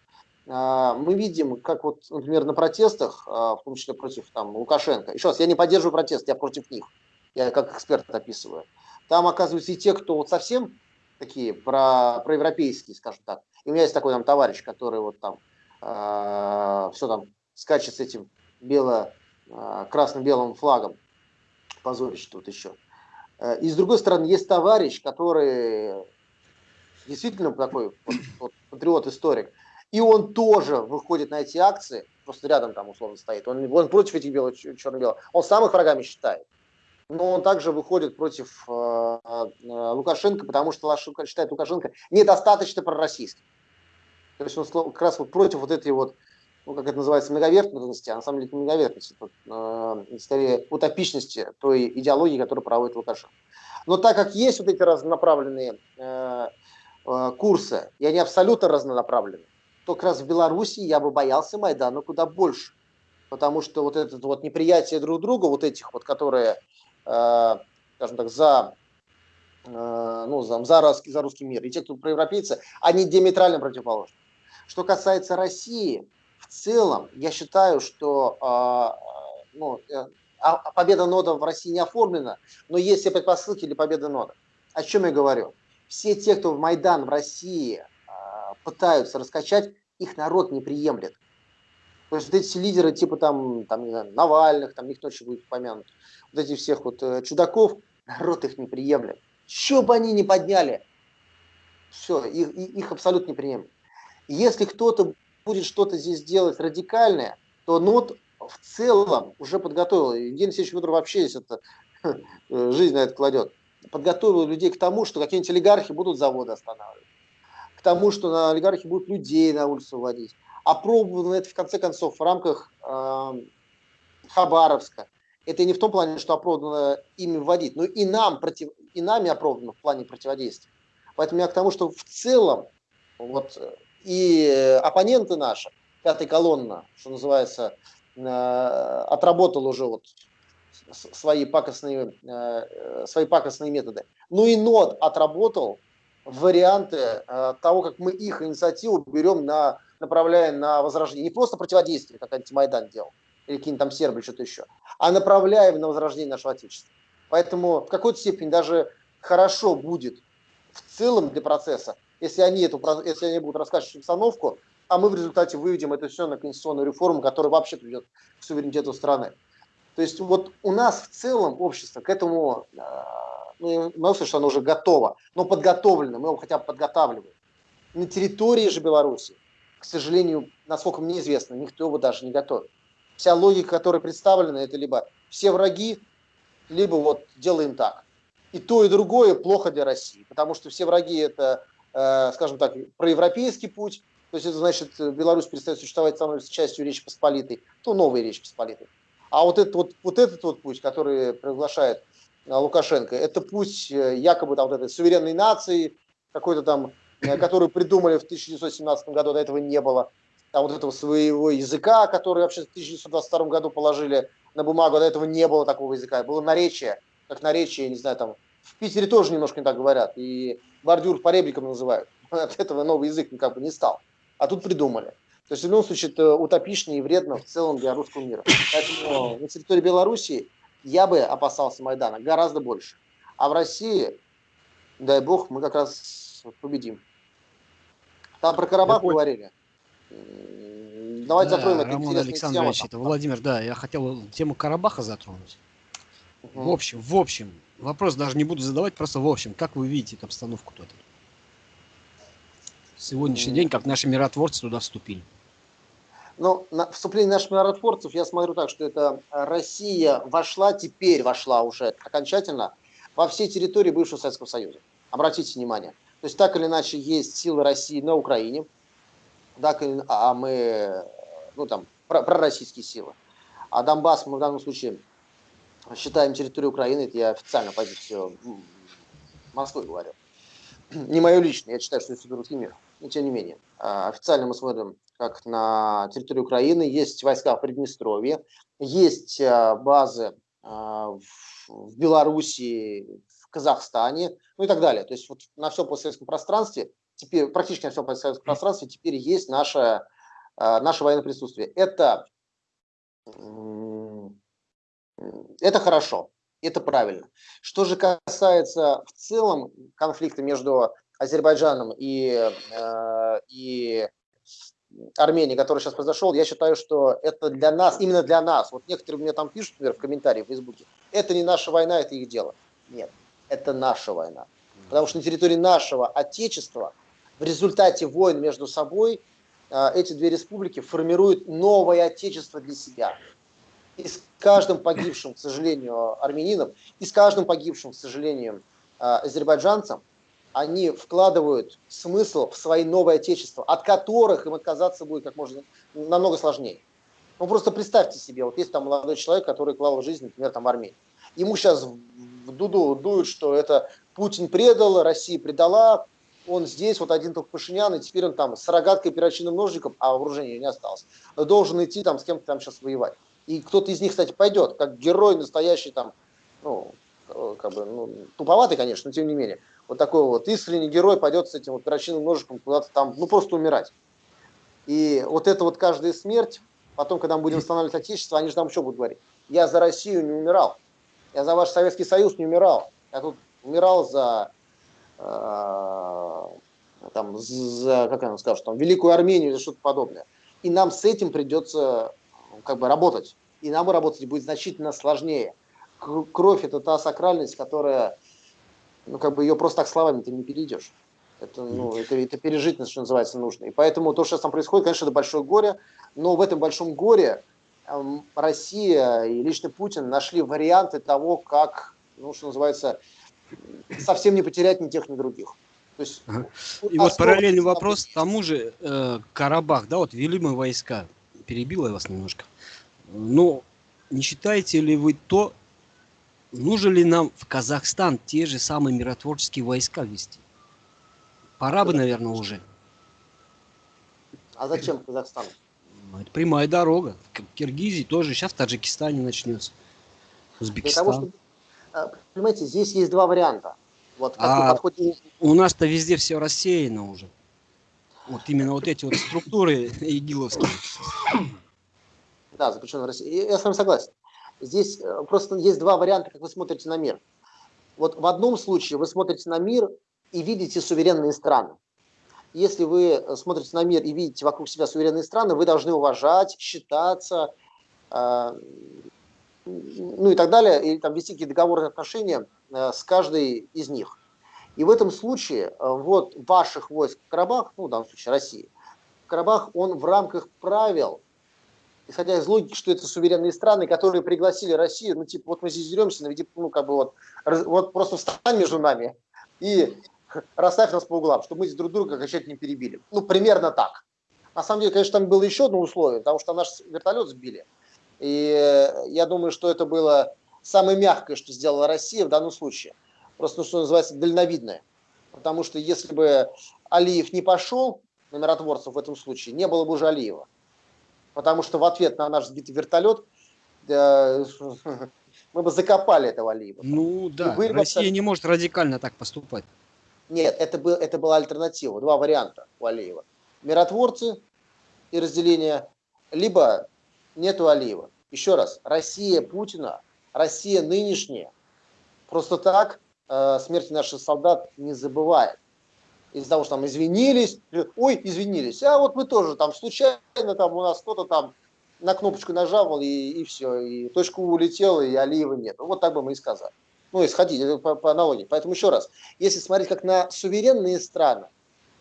а, мы видим, как вот, например, на протестах, а, в том числе против там, Лукашенко, еще раз, я не поддерживаю протест, я против них, я как эксперт описываю. Там, оказывается, и те, кто вот совсем такие про, проевропейские, скажем так. И у меня есть такой там товарищ, который вот там э, все там скачет с этим бело, э, красно-белым флагом. Позорище тут еще. Э, и с другой стороны, есть товарищ, который действительно такой вот, вот, патриот-историк. И он тоже выходит на эти акции, просто рядом там условно стоит. Он, он против этих белых, черно-белых. Он сам их врагами считает но он также выходит против э, э, Лукашенко, потому что считает Лукашенко недостаточно пророссийским. То есть он как раз вот против вот этой вот ну, как это называется, многоверхностности, а на самом деле это не многоверхности, это, э, скорее утопичности той идеологии, которую проводит Лукашенко. Но так как есть вот эти разнонаправленные э, э, курсы, и они абсолютно разнонаправленные, то как раз в Беларуси я бы боялся Майдана куда больше. Потому что вот это вот неприятие друг друга, вот этих вот, которые, скажем так, за, э, ну, за, за, русский, за русский мир, и те, кто проевропейцы, они диаметрально противоположны. Что касается России, в целом, я считаю, что э, ну, э, а победа нода в России не оформлена, но есть все предпосылки для победы нода. О чем я говорю? Все те, кто в Майдан в России а, пытаются раскачать, их народ не приемлет. То есть вот эти лидеры типа там, там не знаю, Навальных, там никто еще будет помянут, вот этих всех вот э, чудаков, народ их не приемлет. Что бы они ни подняли, все, их, их абсолютно не приемлет. Если кто-то будет что-то здесь делать радикальное, то НОТ в целом уже подготовил, Евгений Алексеевич Федоров вообще есть это, жизнь на это кладет, подготовил людей к тому, что какие-нибудь олигархи будут заводы останавливать, к тому, что на олигархи будут людей на улицу водить. Опробовано это, в конце концов, в рамках э, Хабаровска. Это не в том плане, что оправдано ими вводить, но и, нам против, и нами оправдано в плане противодействия. Поэтому я к тому, что в целом вот, и оппоненты наши, пятая колонна, что называется, Э, отработал уже вот свои пакостные, э, свои пакостные методы. Ну и НОД отработал варианты э, того, как мы их инициативу берем на, направляя на возрождение. Не просто противодействие, как антимайдан делал, или какие-нибудь там сербы, что-то еще, а направляем на возрождение нашего Отечества. Поэтому в какой-то степени даже хорошо будет в целом для процесса, если они, эту, если они будут рассказывать обстановку, а мы в результате выведем это все на конституционную реформу, которая вообще приведет к суверенитету страны. То есть вот у нас в целом общество к этому, а, ну, мы что оно уже готово, но подготовлено, мы его хотя бы подготавливаем. На территории же Беларуси, к сожалению, насколько мне известно, никто его даже не готовит. Вся логика, которая представлена, это либо все враги, либо вот делаем так. И то, и другое плохо для России, потому что все враги это, э, скажем так, проевропейский путь, то есть это значит, Беларусь перестает существовать, становится частью Речи Посполитой, то новой Речи Посполитой. А вот этот вот, вот этот вот путь, который приглашает э, Лукашенко, это путь э, якобы там вот этой суверенной нации, какой-то там, которую придумали в 1917 году, до этого не было. Там вот этого своего языка, который вообще в 1922 году положили на бумагу, до этого не было такого языка. Было наречие, как наречие, не знаю, там в Питере тоже немножко не так говорят, и бордюр по репликам называют. От этого новый язык никак бы не стал а тут придумали. То есть в любом случае это утопично и вредно в целом для русского мира. Поэтому на территории Беларуси я бы опасался Майдана гораздо больше. А в России, дай бог, мы как раз победим. Там про Карабах говорили. Давайте да, затронем это Роман Александрович, тема. это Владимир, да, я хотел тему Карабаха затронуть. Угу. В общем, в общем, вопрос даже не буду задавать, просто в общем, как вы видите эту обстановку тут? сегодняшний день, как наши миротворцы туда вступили? Ну, на вступление наших миротворцев я смотрю так, что это Россия вошла, теперь вошла уже окончательно во все территории бывшего Советского Союза. Обратите внимание. То есть так или иначе есть силы России на Украине, так, а мы, ну там, пророссийские силы. А Донбасс мы в данном случае считаем территорией Украины, это я официально позицию Москвы говорю. Не мое личное, я считаю, что это русский мир. Но тем не менее. А, официально мы смотрим, как на территории Украины. Есть войска в Приднестровье, есть а, базы а, в Белоруссии, Казахстане, ну и так далее. То есть вот на всем постсоветском пространстве, теперь практически на всем постсоветском пространстве теперь есть наше, наше военное присутствие. Это, это хорошо, это правильно. Что же касается в целом конфликта между Азербайджаном и, э, и Армении, который сейчас произошел, я считаю, что это для нас, именно для нас, вот некоторые мне там пишут, например, в комментариях в Фейсбуке, это не наша война, это их дело. Нет, это наша война. Потому что на территории нашего Отечества в результате войн между собой э, эти две республики формируют новое Отечество для себя. И с каждым погибшим, к сожалению, армянином, и с каждым погибшим, к сожалению, э, азербайджанцем, они вкладывают смысл в свои новые отечества, от которых им отказаться будет как можно намного сложнее. Ну просто представьте себе, вот есть там молодой человек, который клал жизнь, например, там в Армении. Ему сейчас дуду дуют, что это Путин предал, Россия предала, он здесь, вот один только Пашинян, и теперь он там с рогаткой, перочинным ножиком, а вооружения не осталось, должен идти там с кем-то там сейчас воевать. И кто-то из них, кстати, пойдет, как герой настоящий там, ну, как бы, ну, туповатый, конечно, но тем не менее. Вот такой вот искренний герой пойдет с этим вот перочинным ножиком куда-то там, ну, просто умирать. И вот это вот каждая смерть, потом, когда мы будем восстанавливать Отечество, они же там что будут говорить? Я за Россию не умирал, я за ваш Советский Союз не умирал, я тут умирал за Э, там, за, как она скажет, там, Великую Армению или что-то подобное. И нам с этим придется как бы работать. И нам работать будет значительно сложнее. Кровь – это та сакральность, которая, ну, как бы ее просто так словами ты не перейдешь. Это, ну, это, это пережить, что называется, нужно. И поэтому то, что сейчас там происходит, конечно, это большое горе, но в этом большом горе Россия и лично Путин нашли варианты того, как, ну, что называется, совсем не потерять ни тех, ни других. То есть, ага. И вот параллельный вопрос тому же э, Карабах, да, вот вели мы войска, перебила я вас немножко. Но не считаете ли вы то, нужно ли нам в Казахстан те же самые миротворческие войска вести? Пора бы, наверное, уже. А зачем Казахстан? Это прямая дорога. В Киргизии тоже, сейчас в Таджикистане начнется. Узбекистан. Для того, чтобы а, понимаете, здесь есть два варианта. Вот, а подходит... у нас-то везде все рассеяно уже. Вот именно вот эти вот структуры игиловские. Да, запрещено в России. Я с вами согласен. Здесь э, просто есть два варианта, как вы смотрите на мир. Вот в одном случае вы смотрите на мир и видите суверенные страны. Если вы смотрите на мир и видите вокруг себя суверенные страны, вы должны уважать, считаться, э, ну и так далее, или там вести какие-то договорные отношения э, с каждой из них. И в этом случае э, вот ваших войск в Карабах, ну в данном случае России, Карабах, он в рамках правил, исходя из логики, что это суверенные страны, которые пригласили Россию, ну типа вот мы здесь деремся, наведи, ну как бы вот, вот просто встань между нами и расставь нас по углам, чтобы мы здесь друг друга окончательно не перебили. Ну примерно так. На самом деле, конечно, там было еще одно условие, потому что наш вертолет сбили. И я думаю, что это было самое мягкое, что сделала Россия в данном случае. Просто, ну, что называется, дальновидное. Потому что если бы Алиев не пошел на миротворцев в этом случае, не было бы уже Алиева. Потому что в ответ на наш сбитый вертолет э, мы бы закопали этого Алиева. Ну да, Россия бы... не может радикально так поступать. Нет, это, был, это была альтернатива, два варианта у Алиева. Миротворцы и разделение, либо нету Алиева. Еще раз, Россия Путина, Россия нынешняя, просто так э, смерти наших солдат не забывает. Из-за того, что там извинились, ой, извинились, а вот мы тоже там случайно, там у нас кто-то там на кнопочку нажал, и, и все, и точка улетела, и Алиева нет. Вот так бы мы и сказали. Ну, исходить по, по аналогии. Поэтому еще раз, если смотреть как на суверенные страны,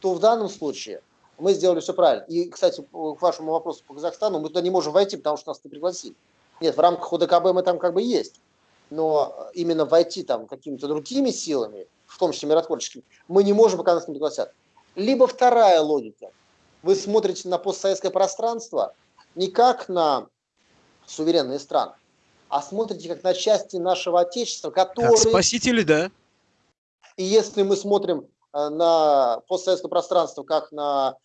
то в данном случае мы сделали все правильно. И, кстати, к вашему вопросу по Казахстану, мы туда не можем войти, потому что нас не пригласили. Нет, в рамках ОДКБ мы там как бы есть. Но именно войти там какими-то другими силами, в том числе миротворческими, мы не можем, пока нас не пригласят. Либо вторая логика. Вы смотрите на постсоветское пространство не как на суверенные страны, а смотрите как на части нашего Отечества, которые... Как спасители, да. И если мы смотрим э, на постсоветское пространство как на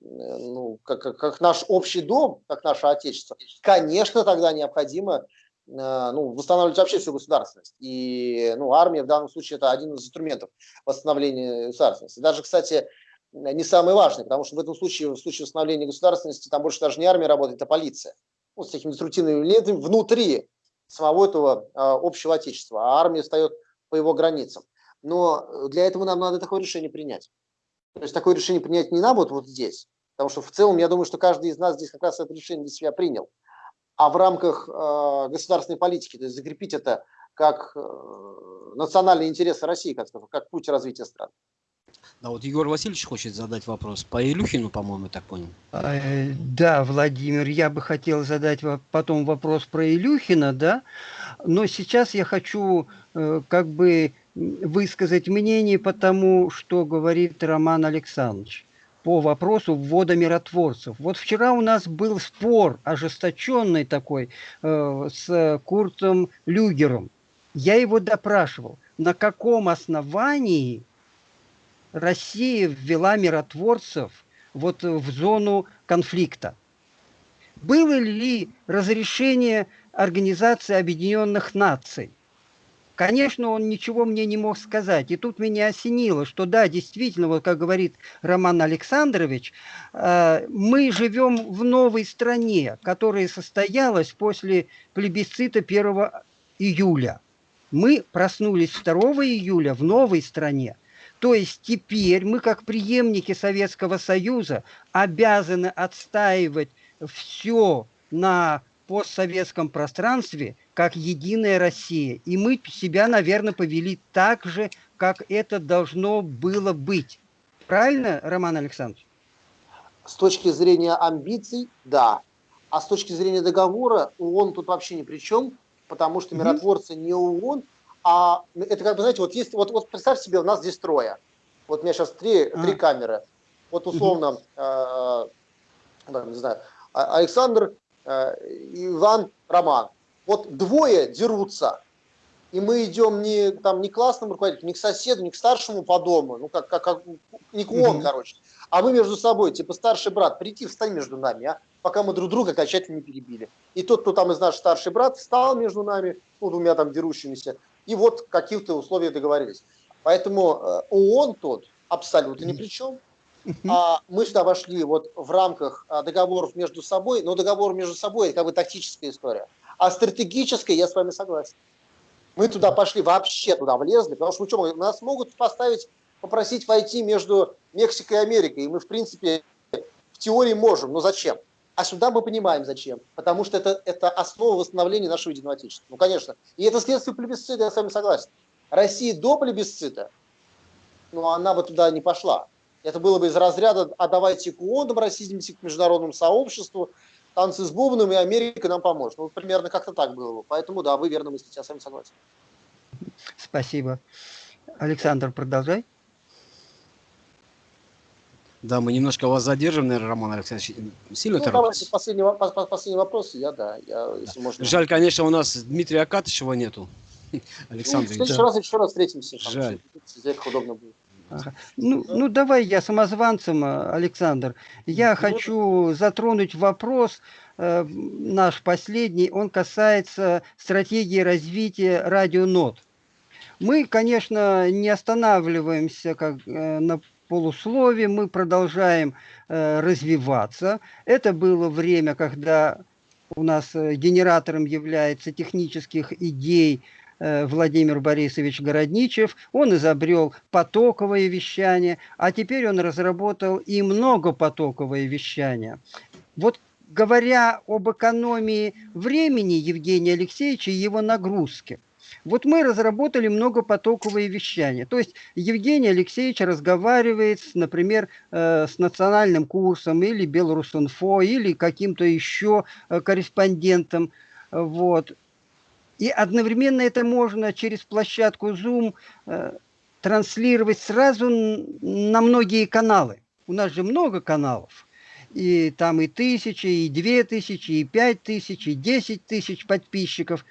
Э, ну, как, как, как наш общий дом, как наше отечество, конечно, тогда необходимо э, ну, восстанавливать вообще всю государственность. И ну, армия в данном случае это один из инструментов восстановления государственности. Даже, кстати, не самый важный, потому что в этом случае, в случае восстановления государственности, там больше даже не армия работает, а полиция. Ну, с такими деструктивными элементами внутри самого этого э, общего отечества, а армия встает по его границам. Но для этого нам надо такое решение принять. То есть такое решение принять не надо вот, вот здесь, потому что в целом я думаю, что каждый из нас здесь как раз это решение для себя принял. А в рамках э, государственной политики, то есть закрепить это как э, национальные интересы России, как, как путь развития страны. Да, вот Егор Васильевич хочет задать вопрос. По Илюхину, по-моему, так понял. А, да, Владимир, я бы хотел задать потом вопрос про Илюхина, да, но сейчас я хочу э, как бы высказать мнение по тому, что говорит Роман Александрович по вопросу ввода миротворцев. Вот вчера у нас был спор ожесточенный такой э, с Куртом Люгером. Я его допрашивал, на каком основании Россия ввела миротворцев вот в зону конфликта. Было ли разрешение Организации Объединенных Наций? Конечно, он ничего мне не мог сказать. И тут меня осенило, что да, действительно, вот как говорит Роман Александрович, э, мы живем в новой стране, которая состоялась после плебисцита 1 июля. Мы проснулись 2 июля в новой стране. То есть теперь мы, как преемники Советского Союза, обязаны отстаивать все на постсоветском пространстве как единая Россия. И мы себя, наверное, повели так же, как это должно было быть. Правильно, Роман Александрович? С точки зрения амбиций, да. А с точки зрения договора, ООН тут вообще ни при чем, потому что миротворцы не ООН, а это как бы, знаете, вот есть, вот, вот представь себе, у нас здесь трое. Вот у меня сейчас три, а. три камеры. Вот условно, э, э, не знаю, а, Александр, Э, Иван, Роман. Вот двое дерутся, и мы идем не, там, не к классному руководителю, не к соседу, не к старшему по дому, ну, как, как, как не к он, короче, а мы между собой, типа старший брат, прийти, встань между нами, а, пока мы друг друга окончательно не перебили. И тот, кто там из наш старший брат, встал между нами, ну, двумя там дерущимися, и вот каких-то условиях договорились. Поэтому э, ООН тот абсолютно ни при чем. А мы сюда вошли вот в рамках а, договоров между собой, но договор между собой это как бы тактическая история. А стратегическая, я с вами согласен. Мы туда пошли, вообще туда влезли, потому что ну, что, нас могут поставить, попросить войти между Мексикой и Америкой, и мы, в принципе, в теории можем, но зачем? А сюда мы понимаем, зачем. Потому что это, это основа восстановления нашего единого отечества. Ну, конечно. И это следствие плебисцита, я с вами согласен. Россия до плебисцита, ну, она бы туда не пошла. Это было бы из разряда «а давайте к ООН обратимся к международному сообществу, танцы с бубном, и Америка нам поможет». Ну, примерно как-то так было бы. Поэтому, да, вы верно мыслите, я с вами согласен. Спасибо. Александр, продолжай. Да, мы немножко вас задержим, наверное, Роман Александрович. Сильно ну, торопитесь? Последний, последний вопрос, я, да, я, если можно. Жаль, конечно, у нас Дмитрия Акатышева нету. Александр. Ну, в следующий раз еще раз встретимся. Жаль. Там, удобно будет. Ага. Ну, ну, давай я самозванцем, э, Александр. Я хочу затронуть вопрос э, наш последний. Он касается стратегии развития радионот. Мы, конечно, не останавливаемся как, э, на полуслове, мы продолжаем э, развиваться. Это было время, когда у нас э, генератором является технических идей Э, Владимир Борисович Городничев. Он изобрел потоковое вещание, а теперь он разработал и многопотоковое вещание. Вот говоря об экономии времени Евгения Алексеевича и его нагрузки, вот мы разработали многопотоковое вещание. То есть Евгений Алексеевич разговаривает, например, э, с национальным курсом или Белорусинфо, или каким-то еще э, корреспондентом. Вот. И одновременно это можно через площадку Zoom э, транслировать сразу на многие каналы. У нас же много каналов. И там и тысячи, и две тысячи, и пять тысяч, и десять тысяч подписчиков.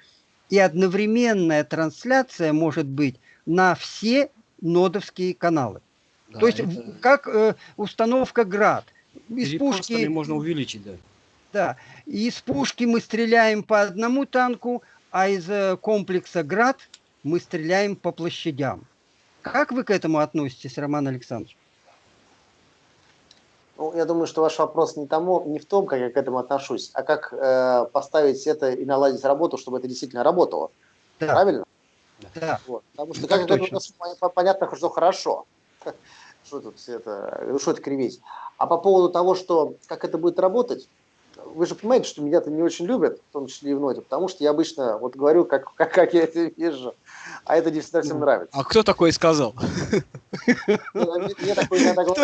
И одновременная трансляция может быть на все нодовские каналы. Да, То есть это... как э, установка «Град». Из пушки можно увеличить, да. Да. Из пушки мы стреляем по одному танку, а из э, комплекса «Град» мы стреляем по площадям. Как вы к этому относитесь, Роман Александрович? Ну, я думаю, что ваш вопрос не, тому, не в том, как я к этому отношусь, а как э, поставить это и наладить работу, чтобы это действительно работало. Да. Правильно? Да. Вот. Потому что как это понятно, что хорошо. Что тут это, что это кривить. А по поводу того, что как это будет работать, вы же понимаете, что меня-то не очень любят, в том числе и в ноте, потому что я обычно вот говорю, как, как, как я это вижу, а это не всегда всем нравится. А кто такой сказал? Мне такое иногда ну,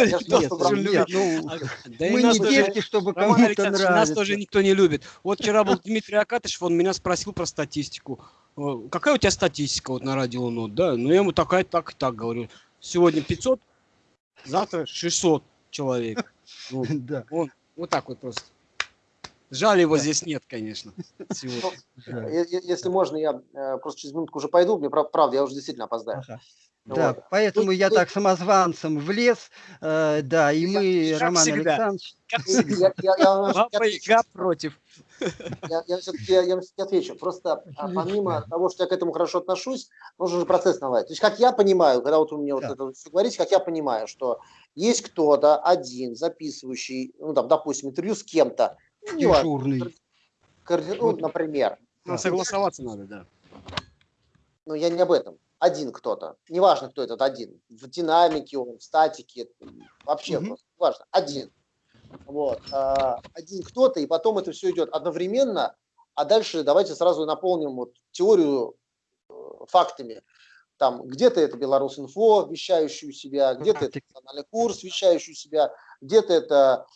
Мы не детки, чтобы кому-то нравится. Нас тоже никто не любит. Вот вчера был Дмитрий Акатышев, он меня спросил про статистику. э, какая у тебя статистика вот на радио Нот, да? Ну, я ему такая, так, и так говорю. Сегодня 500, завтра 600 человек. Вот так вот просто. Жаль, его Да. здесь нет, конечно. Е- е- Если можно, я э, просто через минутку уже пойду. Мне прав- правда, я уже действительно опоздаю. Ага. Вот. Да, поэтому я ну- так самозванцем влез, э, да, и мы, как Роман всегда. Александрович, Как всегда. Я, я- я отвечу. Яга против. Я, я все-таки я, всё-таки отвечу. Просто а, помимо того, что я к этому хорошо отношусь, нужно же процесс наладить. То есть, как я понимаю, когда вот вы мне вот Да. это все говорите, как я понимаю, что есть кто-то один, записывающий, ну, там, допустим, интервью с кем-то, ну, дежурный. коорди- ну, Вот. например, Ну, согласоваться надо, да. но я не об этом. Один кто-то, неважно, кто этот один, в динамике он, в статике, вообще Мгм. просто, неважно, один. Вот, а, один кто-то, и потом это все идет одновременно, а дальше давайте сразу наполним вот теорию э, фактами. Там где-то это Беларус.инфо, вещающую себя, где-то это национальный курс, вещающий себя, где-то это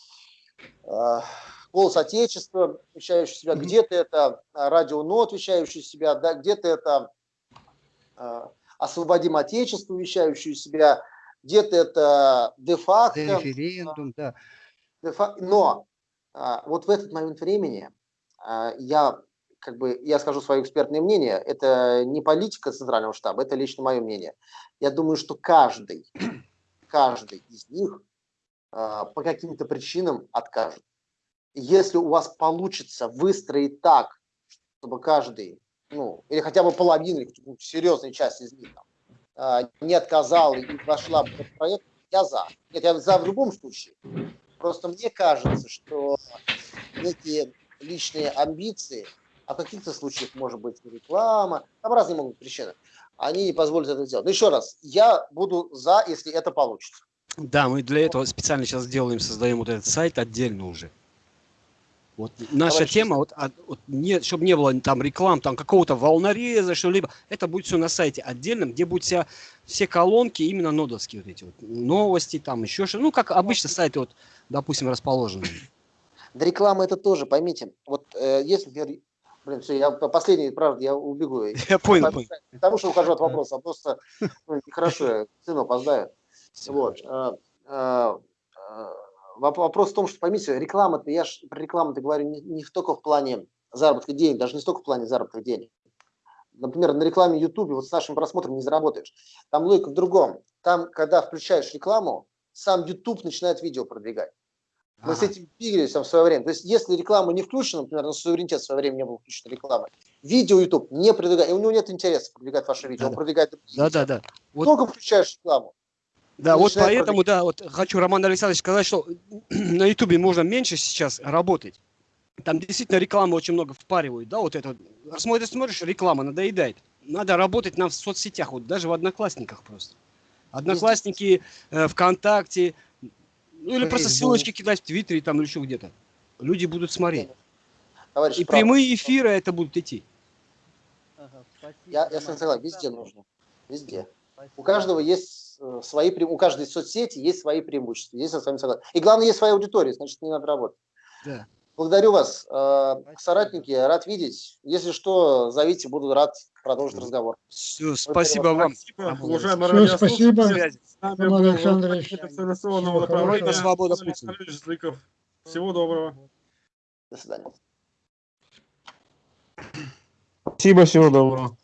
э, Голос Отечества, вещающий себя, где-то это э, Радио Нот, вещающий себя, да, где-то это э, Освободим Отечество, вещающую себя, где-то это де-факто, Референдум, да. де-фа- но а, вот в этот момент времени а, я как бы я скажу свое экспертное мнение, это не политика центрального штаба, это лично мое мнение. Я думаю, что каждый, каждый из них а, по каким-то причинам откажет. Если у вас получится выстроить так, чтобы каждый, ну, или хотя бы половина, или серьезная часть из них там, а, не отказал и вошла в этот проект, я за. Нет, я за в любом случае. Просто мне кажется, что некие личные амбиции, а в каких-то случаях может быть реклама, там разные могут быть причины, они не позволят это сделать. Но еще раз, я буду за, если это получится. Да, мы для этого специально сейчас делаем, создаем вот этот сайт отдельно уже. Вот наша Товарищи, тема, вот, а, вот не, чтобы не было там реклам, там какого-то волнореза, что-либо, это будет все на сайте отдельном, где будут вся, все колонки именно нодовские вот эти вот новости, там еще что, ну как обычно сайты вот, допустим, расположены. Да реклама это тоже, поймите. Вот э, если, например, блин, все, я по- последний, правда, я убегу. Я понял, Потому- понял. Потому что ухожу от вопроса, а просто ну, нехорошо, сыну опоздаю. Вот. э, э, э, Вопрос в том, что поймите, реклама, я ж про рекламу-то говорю не, не только в плане заработка денег, даже не столько в плане заработка денег. Например, на рекламе YouTube вот с нашим просмотром не заработаешь. Там логика в другом. Там, когда включаешь рекламу, сам YouTube начинает видео продвигать. Мы с Ага. этим двигались там в свое время. То есть, если реклама не включена, например, на суверенитет в свое время не было включена реклама, видео YouTube не продвигает, и у него нет интереса продвигать ваше видео, он Да-да. продвигает Да, да, да. Вот- Только включаешь рекламу. Да, вот поэтому, да, вот хочу, Роман Александрович, сказать, что на Ютубе можно меньше сейчас работать. Там действительно рекламы очень много впаривают, да, вот это. Смотришь, смотришь, реклама надоедает. Надо работать на в соцсетях, вот даже в Одноклассниках просто. Одноклассники, э, ВКонтакте, ну или просто ссылочки кидать в Твиттере там или еще где-то. Люди будут смотреть. Товарищ, И прав. прямые эфиры это будут идти. Я, я с вами согласен, везде нужно. Везде. У каждого есть свои, пре- у каждой соцсети есть свои преимущества. Здесь я с вами согласен. И главное, есть своя аудитория, значит, не надо работать. Да. Благодарю вас, э, соратники, рад видеть. Если что, зовите, буду рад продолжить разговор. Всё, спасибо вам. Спасибо, уважаемые радиослушатели. спасибо. Был Александрович. направления. Свобода Путина. Всего доброго. До свидания. Спасибо, всего доброго.